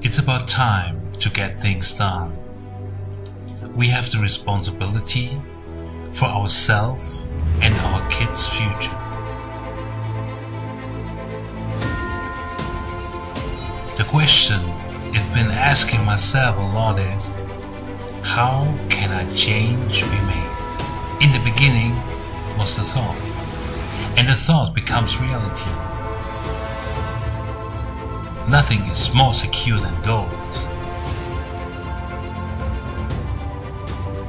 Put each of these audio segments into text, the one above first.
It's about time to get things done. We have the responsibility for ourselves and our kids' future. The question I've been asking myself a lot is, how can I change be made? In the beginning was the thought, and the thought becomes reality. Nothing is more secure than gold.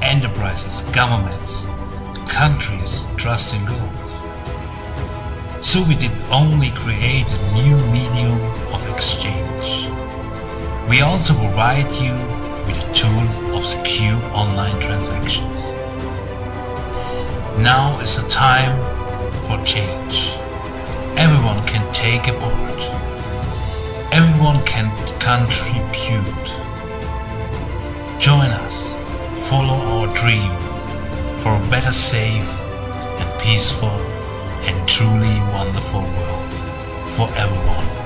Enterprises, governments, countries trust in gold. So we did only create a new medium of exchange. We also provide you with a tool of secure online transactions. Now is the time for change. Everyone can take a part. Everyone can contribute. Join us. Follow our dream for a better, safe and peaceful and truly wonderful world for everyone.